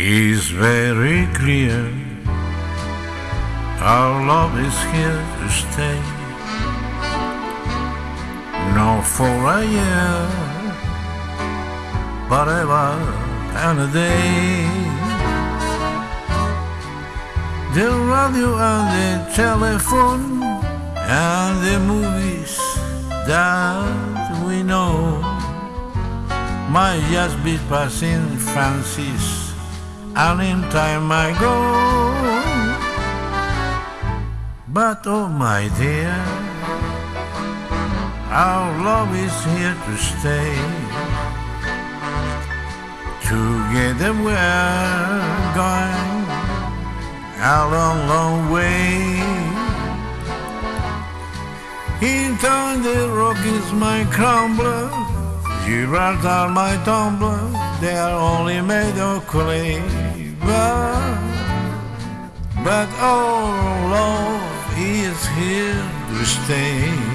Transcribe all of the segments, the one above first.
is very clear. Our love is here to stay. Not for a year, but ever and a day. The radio and the telephone and the movies that we know might just be passing fancies, and in time I go. But oh my dear, our love is here to stay. Together we're going a long, long way. In time the Rockies my crumbler, Gibraltar my tumbler, they are only made of clay. But, oh, but our love is here to stay.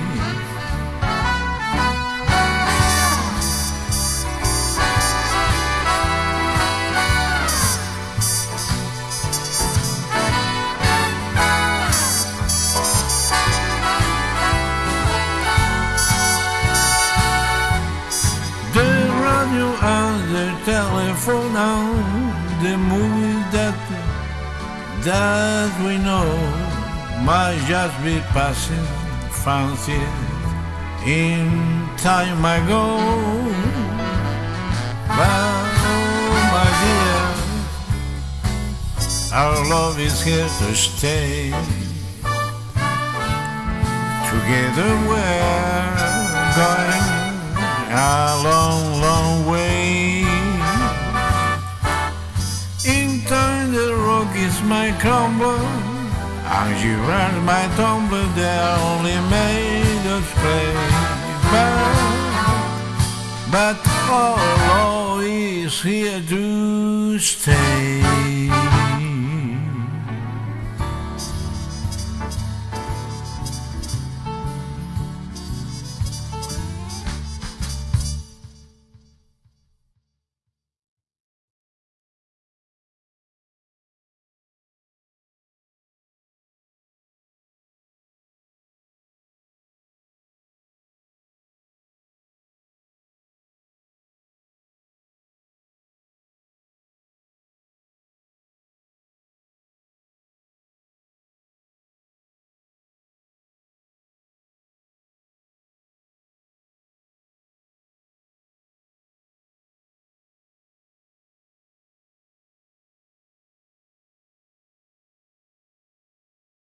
Radio and the telephone and the movies that that we know might just be passing fancies in time ago. But oh my dear, our love is here to stay. Together we're going a and you run my tumbler, they're only made of clay. But, but all is here to stay.